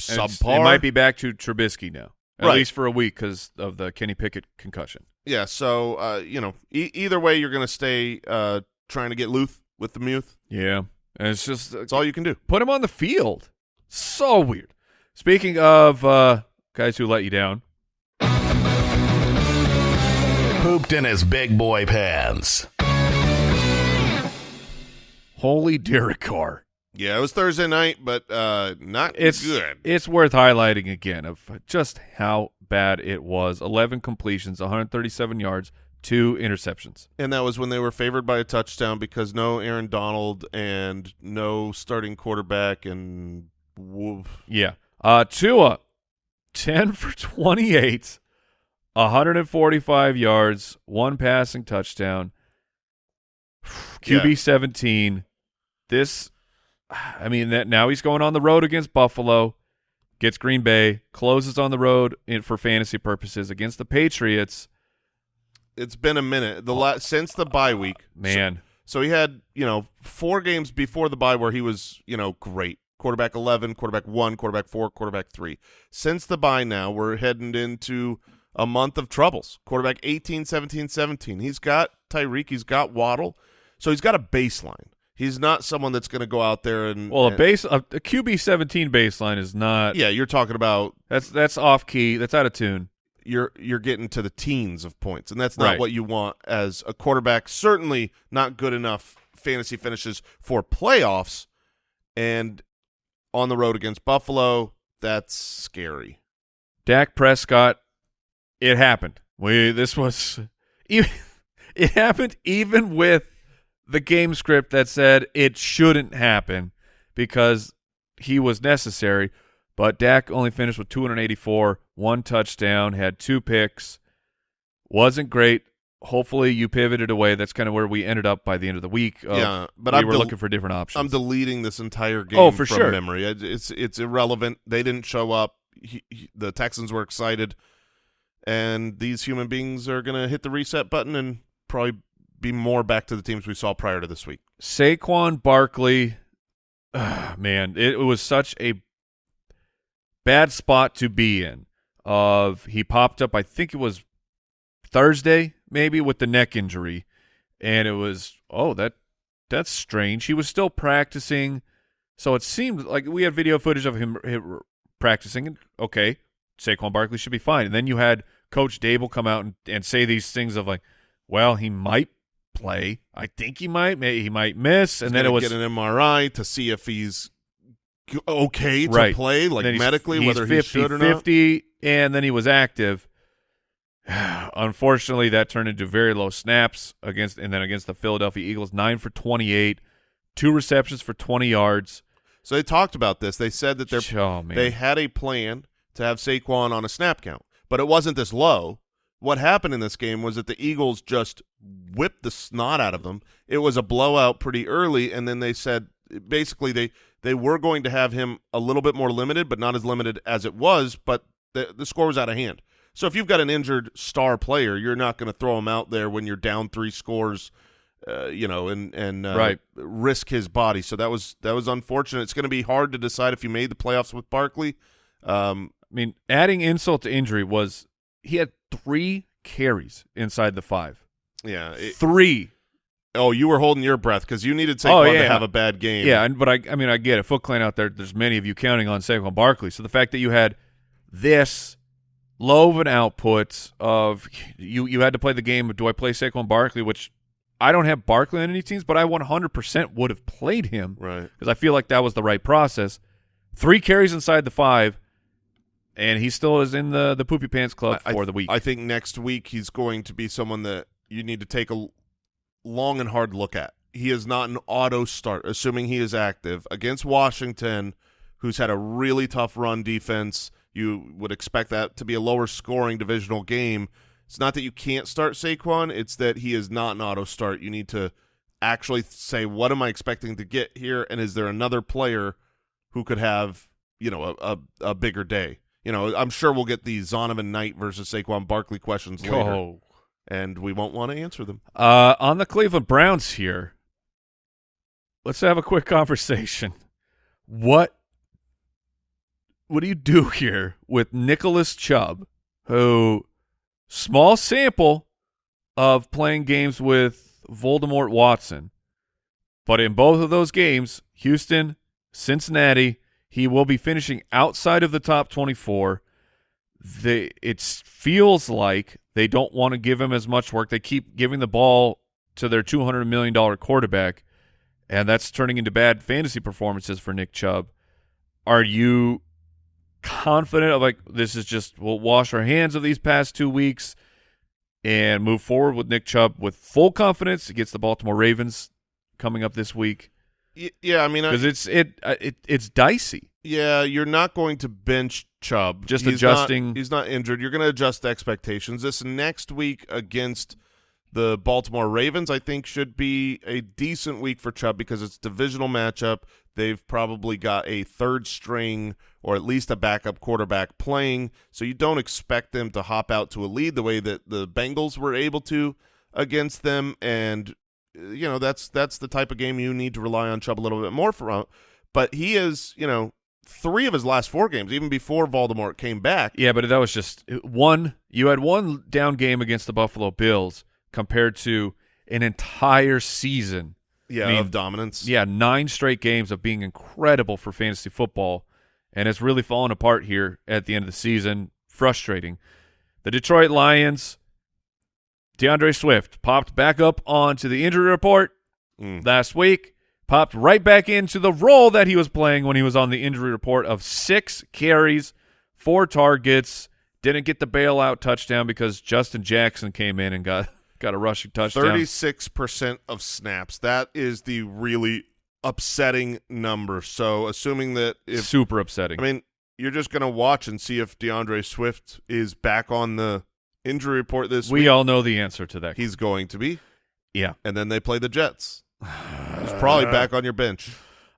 subpar. It might be back to Trubisky now, at Right. least for a week because of the Kenny Pickett concussion. Yeah, so uh, you know, e- either way, you're going to stay uh, trying to get Luth with the Muth. Yeah, and it's just That's all you can do. put him on the field. So weird. Speaking of uh, guys who let you down, Pooped in his big boy pants. holy Derek Carr. Yeah, it was Thursday night, but uh, not It's good. It's worth highlighting again of just how bad it was. 11 completions, 137 yards, two interceptions. And that was when they were favored by a touchdown because no Aaron Donald and no starting quarterback and woof. Yeah. Uh, Tua, 10 for 28, 145 yards, one passing touchdown. QB Yeah. 17. This, I mean, that now he's going on the road against Buffalo, gets Green Bay, closes on the road in, for fantasy purposes against the Patriots. It's been a minute. The la- since the bye week, uh, Man, So he had, you know, four games before the bye where he was, you know, great. Quarterback 11, quarterback 1, quarterback 4, quarterback 3. Since the bye now, we're heading into a month of troubles. Quarterback 18, 17, 17. He's got Tyreek, he's got Waddle. So he's got a baseline. He's not someone that's going to go out there and well, a base a, a QB 17 baseline is not. Yeah, you're talking about That's that's off key. That's out of tune. you're you're getting to the teens of points, and that's not Right. what you want as a quarterback. Certainly not good enough fantasy finishes for playoffs, and on the road against Buffalo, that's scary. Dak Prescott, it happened. We this was even it happened even with the game script that said it shouldn't happen because he was necessary. But Dak only finished with 284, one touchdown, had two picks. Wasn't great. Hopefully you pivoted away. That's kind of where we ended up by the end of the week. of Yeah, but we I'm were looking for different options. I'm deleting this entire oh, game Oh, for from sure. memory. It's it's irrelevant. They didn't show up. He, he- the Texans were excited, and these human beings are going to hit the reset button and probably be more back to the teams we saw prior to this week. Saquon Barkley, ah, man, it, was such a bad spot to be in. Of he popped up, I think it was Thursday, maybe with the neck injury, and it was oh that that's strange. He was still practicing, so it seemed like we had video footage of him, him practicing. Okay, Saquon Barkley should be fine. And then you had Coach Daboll come out and, and say these things of like, well, he might play. I think he might. May he might miss. And He's then it was get an MRI to see if he's okay to Right. play, like he's- medically, he's whether 50, he should or not. 50, and then he was active. Unfortunately, that turned into very low snaps against, and then against the Philadelphia Eagles, nine for twenty-eight, two receptions for twenty yards. So they talked about this. They said that they're oh they had a plan to have Saquon on a snap count, but it wasn't this low. What happened in this game was that the Eagles just whipped the snot out of them. It was a blowout pretty early, and then they said basically they they were going to have him a little bit more limited, but not as limited as it was. But the the score was out of hand. So if you've got an injured star player, you're not going to throw him out there when you're down three scores, uh, you know, and and uh, Right. risk his body. So that was that was unfortunate. It's going to be hard to decide if you made the playoffs with Barkley. Um, I mean, adding insult to injury was he had three carries inside the five. yeah. it- three. oh, you were holding your breath because you needed Saquon Oh, to have a bad game. Yeah, and, but I, I mean, I get it. Foot Clan out there. There's many of you counting on Saquon Barkley. So the fact that you had this low of an output of you, you had to play the game of do I play Saquon Barkley, which I don't have Barkley on any teams, but I 100% would have played him Right. because I feel like that was the right process. Three carries inside the five, and he still is in the the poopy pants club I- for the week. I think next week he's going to be someone that you need to take a long and hard look at. He is not an auto start, assuming he is active against Washington, who's had a really tough run defense. You would expect that to be a lower scoring divisional game. It's not that you can't start Saquon; it's that he is not an auto start. You need to actually say, "What am I expecting to get here?" And is there another player who could have, you know, a, a, a bigger day? You know, I'm sure we'll get the Zonovan Knight versus Saquon Barkley questions later, oh. and we won't want to answer them. Uh, on the Cleveland Browns here, let's have a quick conversation. What what do you do here with Nicholas Chubb, who small sample, of playing games with Voldemort Watson. But in both of those games, Houston, Cincinnati, he will be finishing outside of the top 24. They it feels like they don't want to give him as much work. They keep giving the ball to their $200 million quarterback, and that's turning into bad fantasy performances for Nick Chubb. Are you confident of like this is just we'll wash our hands of these past two weeks and move forward with Nick Chubb with full confidence against the Baltimore Ravens coming up this week? Yeah, I mean, Because it's it, uh, it it's dicey. yeah, you're not going to bench Chubb. Just He's adjusting- Not, he's not injured. You're going to adjust expectations. This next week against the Baltimore Ravens, I think, should be a decent week for Chubb because it's divisional matchup. They've probably got a third string or at least a backup quarterback playing, so you don't expect them to hop out to a lead the way that the Bengals were able to against them. And you know that's that's the type of game you need to rely on Chubb a little bit more for. Uh, but he is, you know, three of his last four games, even before Voldemort came back. Yeah, but that was just uh, one. You had one down game against the Buffalo Bills compared to an entire season. Yeah, I mean, of dominance. Yeah, nine straight games of being incredible for fantasy football, and it's really fallen apart here at the end of the season. Frustrating. The Detroit Lions, D'Andre Swift popped back up onto the injury report Mm. last week, popped right back into the role that he was playing when he was on the injury report of six carries, four targets, didn't get the bailout touchdown because Justin Jackson came in and got got a rushing touchdown. Thirty-six percent of snaps. That is the really upsetting number. So, assuming that if Super upsetting. I mean, you're just going to watch and see if D'Andre Swift is back on the injury report this week. we week. all know the answer to that. He's going to be, yeah. and then they play the Jets. He's probably back on your bench.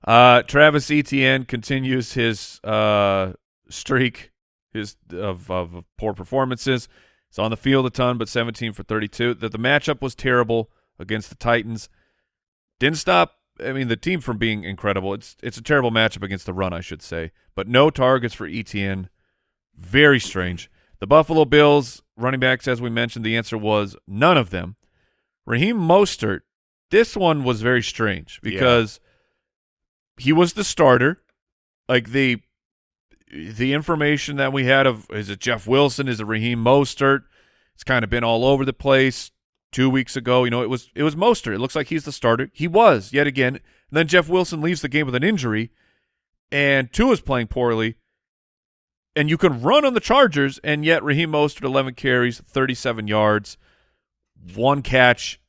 Uh, Travis Etienne continues his uh, streak his of, of poor performances. He's on the field a ton, but 17 for 32. That the matchup was terrible against the Titans. Didn't stop. I mean, the team from being incredible. It's it's a terrible matchup against the run, I should say. But no targets for Etienne. Very strange. The Buffalo Bills running backs, as we mentioned, the answer was none of them. Raheem Mostert. This one was very strange because he was the starter. Like the the information that we had of is it Jeff Wilson, is it Raheem Mostert? It's kind of been all over the place. Two weeks ago, you know, it was it was Mostert. It looks like he's the starter. He was yet again. And then Jeff Wilson leaves the game with an injury, and Tua's playing poorly. And you can run on the Chargers, and yet Raheem Mostert, 11 carries, 37 yards, one catch.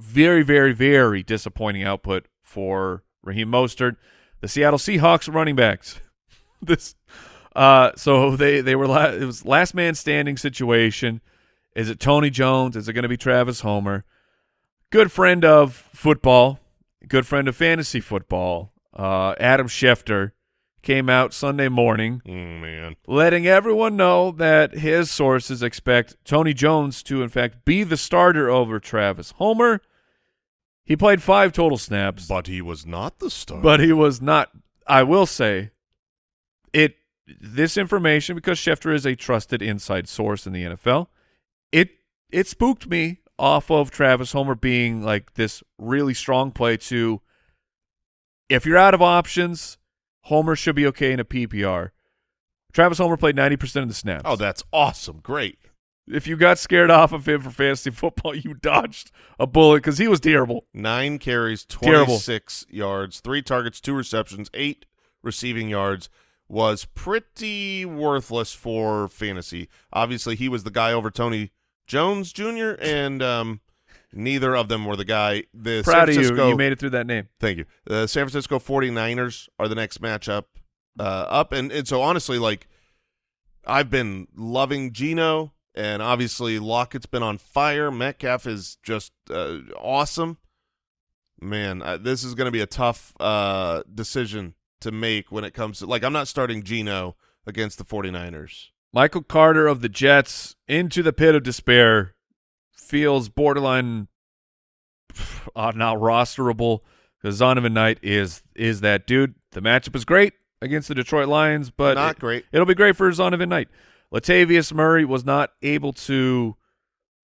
Very, very, very disappointing output for Raheem Mostert. The Seattle Seahawks running backs. this, uh, so they they were la- it was last man standing situation. Is it Tony Jones? Is it going to be Travis Homer? Good friend of football, good friend of fantasy football. Uh, Adam Schefter came out Sunday morning oh, man. letting everyone know that his sources expect Tony Jones to, in fact, be the starter over Travis Homer. He played five total snaps, But he was not the starter. but he was not. I will say, it this information because Schefter is a trusted inside source in the NFL. It it spooked me off of Travis Homer being like this really strong play to. If you're out of options, Homer should be okay in a PPR. Travis Homer played 90% of the snaps. oh, that's awesome. Great. if you got scared off of him for fantasy football, you dodged a bullet because he was terrible. Nine carries, Terrible. 26 yards, three targets, two receptions, eight receiving yards. Was pretty worthless for fantasy. Obviously, he was the guy over Tony Jones Jr., and um, neither of them were the guy. The Proud San of you. You made it through that name. Thank you. The San Francisco 49ers are the next matchup uh, up. And, and so, honestly, like, I've been loving Gino, and obviously Lockett's been on fire. Metcalf is just uh, awesome. Man, uh, this is going to be a tough uh, decision to make when it comes to, like, I'm not starting Gino against the 49ers. Michael Carter of the Jets into the pit of despair feels borderline uh, not rosterable because Zonovan Knight is is that dude. The matchup is great against the Detroit Lions, but not it- great. It'll be great for Zonovan Knight. Latavius Murray was not able to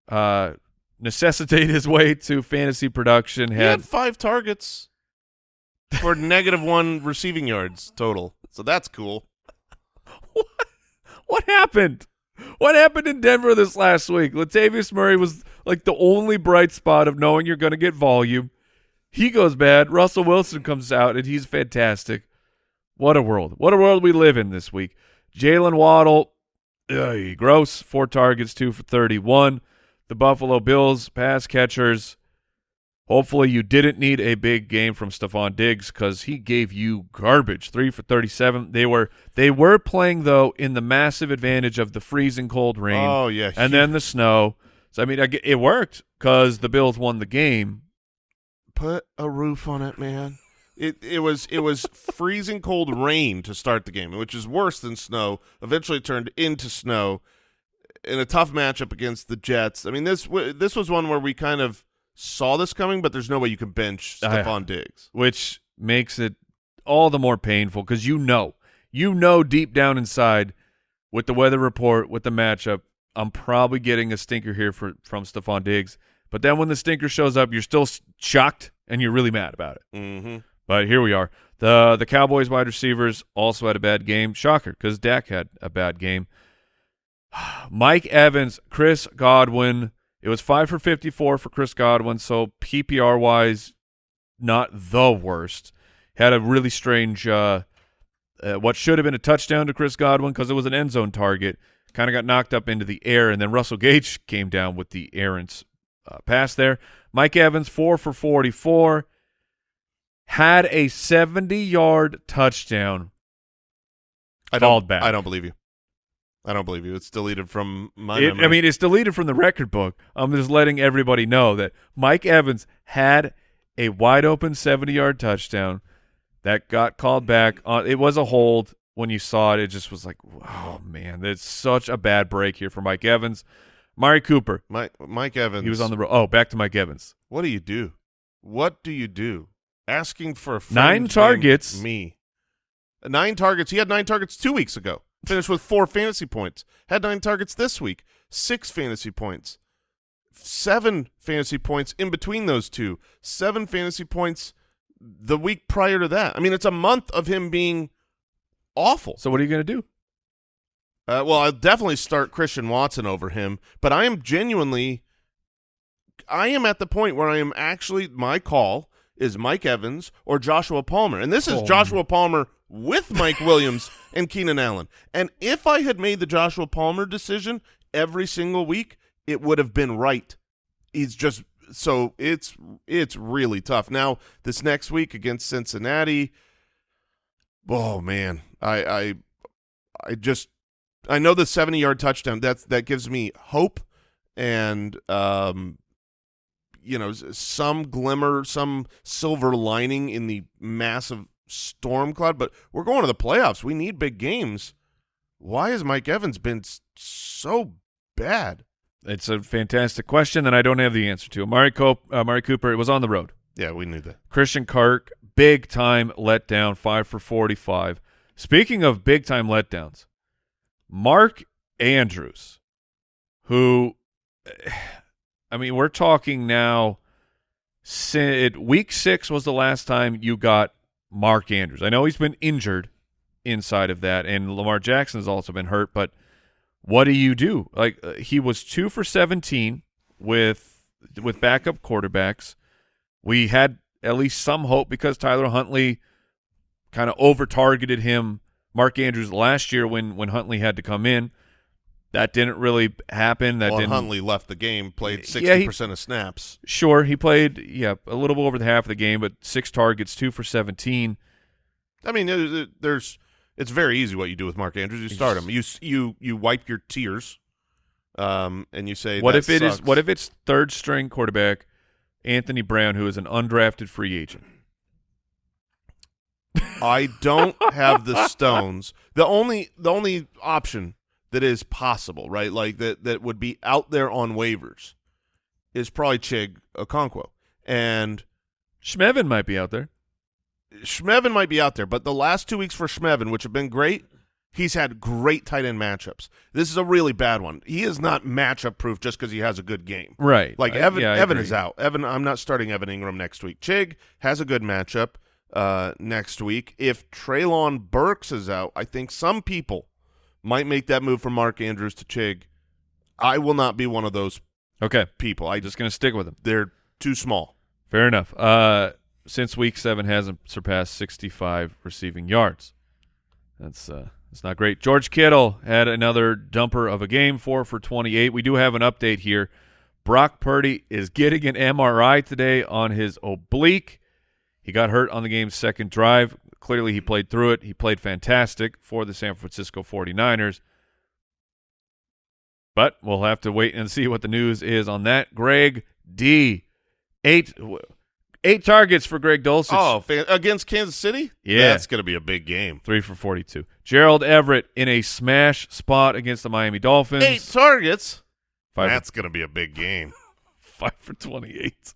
uh, necessitate his way to fantasy production. He had Had five targets for negative one receiving yards total. So that's cool. What? What happened? What happened in Denver this last week? Latavius Murray was like the only bright spot of knowing you're going to get volume. He goes bad. Russell Wilson comes out and he's fantastic. What a world. What a world we live in this week. Jaylen Waddle, ugh, gross. Four targets, two for 31. The Buffalo Bills pass catchers. Hopefully you didn't need a big game from Stefon Diggs because he gave you garbage. Three for 37. They were they were playing, though, in the massive advantage of the freezing cold rain Oh yeah, and then the snow. So, I mean, it worked because the Bills won the game. put a roof on it, man. It it was it was freezing cold rain to start the game, which is worse than snow. Eventually turned into snow in a tough matchup against the Jets. I mean this this was one where we kind of saw this coming, but there's no way you can bench yeah. Stefon Diggs. which makes it all the more painful because you know, you know deep down inside with the weather report, with the matchup, I'm probably getting a stinker here for from Stefon Diggs. But then when the stinker shows up, you're still shocked and you're really mad about it. Mm-hmm. But here we are. The the Cowboys wide receivers also had a bad game. Shocker, because Dak had a bad game. Mike Evans, Chris Godwin. It was five for fifty four for Chris Godwin, so PPR wise, not the worst. Had a really strange uh, uh, what should have been a touchdown to Chris Godwin because it was an end zone target. Kind of got knocked up into the air, and then Russell Gage came down with the errant uh, pass there. Mike Evans, four for 44, had a 70 yard touchdown. I don't back. I don't believe you. I don't believe you. It's deleted from my It-. I mean, it's deleted from the record book. I'm just letting everybody know that Mike Evans had a wide open 70 yard touchdown that got called back. Uh, it was a hold. When you saw it, it just was like, oh, man, that's such a bad break here for Mike Evans. Mari Cooper, Mike Mike Evans. he was on the road. Oh, back to Mike Evans. What do you do? What do you do? Asking for a Nine targets. Me. Nine targets. He had nine targets two weeks ago. Finished with four fantasy points. Had nine targets this week. Six fantasy points. Seven fantasy points in between those two. Seven fantasy points the week prior to that. I mean, it's a month of him being awful. So what are you going to do? Uh, well, I'll definitely start Christian Watson over him, but I am genuinely, I am at the point where I am actually, my call is Mike Evans or Joshua Palmer. And this is Oh. Joshua Palmer with Mike Williams and Keenan Allen. And if I had made the Joshua Palmer decision every single week, it would have been right. He's just, so it's, it's really tough. Now, this next week against Cincinnati, oh man, I, I, I just, I know the 70 yard touchdown that's that gives me hope and um you know some glimmer some silver lining in the massive storm cloud but we're going to the playoffs we need big games why has Mike Evans been so bad It's a fantastic question, and I don't have the answer to. Amari, Cop- uh, Amari Cooper, it was on the road. yeah we knew that Christian Kirk, big time letdown, five for 45. Speaking of big time letdowns, Mark Andrews, who, I mean, we're talking now, week six was the last time you got Mark Andrews. I know he's been injured inside of that, and Lamar Jackson has also been hurt, but what do you do? Like, uh, he was two for 17 with with backup quarterbacks. We had at least some hope because Tyler Huntley kind of over targeted him, Mark Andrews last year when when Huntley had to come in. That didn't really happen. That well didn't. Huntley left the game played 60% Yeah, he- of snaps Sure, he played yeah a little over the half of the game, but six targets, two for seventeen. I mean there's it's very easy what you do with Mark Andrews you start him you you you wipe your tears um and you say What if it is? sucks. What if it's third string quarterback Anthony Brown, who is an undrafted free agent? I don't have the stones. The only the only option that is possible, right? Like that that would be out there on waivers is probably Chig Okonkwo. And Schmevin might be out there. Schmevin might be out there, but the last two weeks for Schmevin, which have been great, He's had great tight end matchups. This is a really bad one. He is not matchup proof just because he has a good game. Right. Like I- Evan, yeah, I Evan agree. is out. Evan, I'm not starting Evan Engram next week. Chig has a good matchup uh, next week. If Treylon Burks is out, I think some people might make that move from Mark Andrews to Chig. I will not be one of those Okay. people. I just Just going to stick with them. they're too small. Fair enough. Uh, since week seven hasn't surpassed 65 receiving yards. That's uh, that's not great. George Kittle had another dumper of a game, four for 28. We do have an update here. Brock Purdy is getting an MRI today on his oblique. He got hurt on the game's second drive. Clearly, he played through it. He played fantastic for the San Francisco 49ers. But we'll have to wait and see what the news is on that. Greg D. Eight eight targets for Greg Dulcich. Oh, against Kansas City? Yeah. That's going to be a big game. Three for 42. Gerald Everett in a smash spot against the Miami Dolphins. Eight targets. Five, That's going to be a big game. five for 28.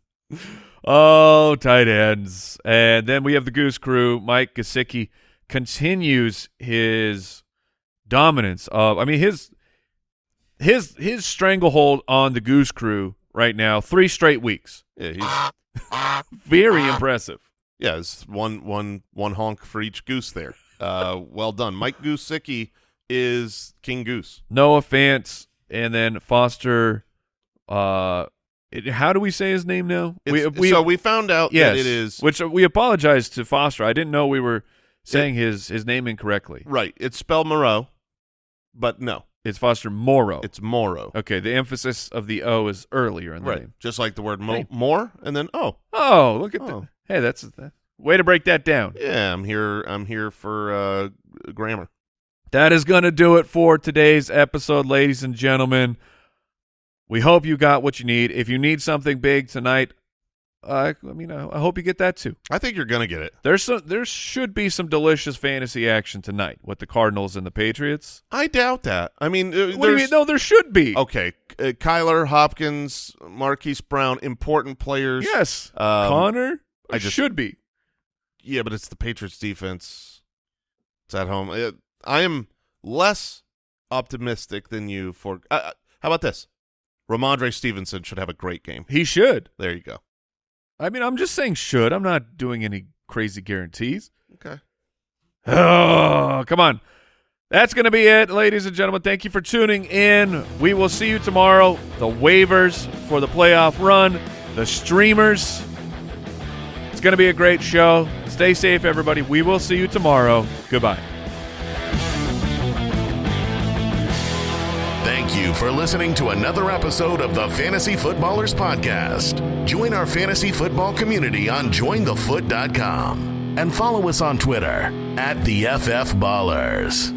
Oh, tight ends. And then we have the Goose Crew. Mike Gesicki continues his dominance of, I mean, his his his stranglehold on the Goose Crew right now, three straight weeks. Yeah, he's Very impressive. yeah, it's one one one honk for each goose there. Uh, well done, Mike Goosicki is King Goose. Noah Fant, and then Foster. Uh, it, how do we say his name now? It's- so we found out yes, that it is Which uh, we apologize to Foster. I didn't know we were saying his his name incorrectly. right. It's spelled Moreau, but no, It's Foster Morrow. it's Morrow. okay. The emphasis of the O is earlier in the Right, name. just like the word mo- Hey. more, and then oh, Oh, look at Oh. that! Hey, that's that. way to break that down. yeah, I'm here. I'm here for uh, grammar. That is going to do it for today's episode, ladies and gentlemen. We hope you got what you need. If you need something big tonight, uh, I mean, I I hope you get that too. I think you're gonna get it. There's some, there should be some delicious fantasy action tonight with the Cardinals and the Patriots. I doubt that. I mean, uh, What do you mean? No, there should be. Okay, uh, Kyler Hopkins, Marquise Brown, important players. yes, Um, Connor. I just- should be. Yeah, but it's the Patriots defense. It's at home. Uh, I am less optimistic than you for. Uh, uh, how about this? Rhamondre Stevenson should have a great game. He should. There you go. I mean, I'm just saying should. I'm not doing any crazy guarantees. Okay. Oh, come on. That's going to be it, ladies and gentlemen. Thank you for tuning in. We will see you tomorrow. The waivers for the playoff run, the streamers. It's going to be a great show. Stay safe, everybody. We will see you tomorrow. Goodbye. Thank you for listening to another episode of the Fantasy Footballers Podcast. Join our fantasy football community on jointhefoot.com and follow us on Twitter at the FF Ballers.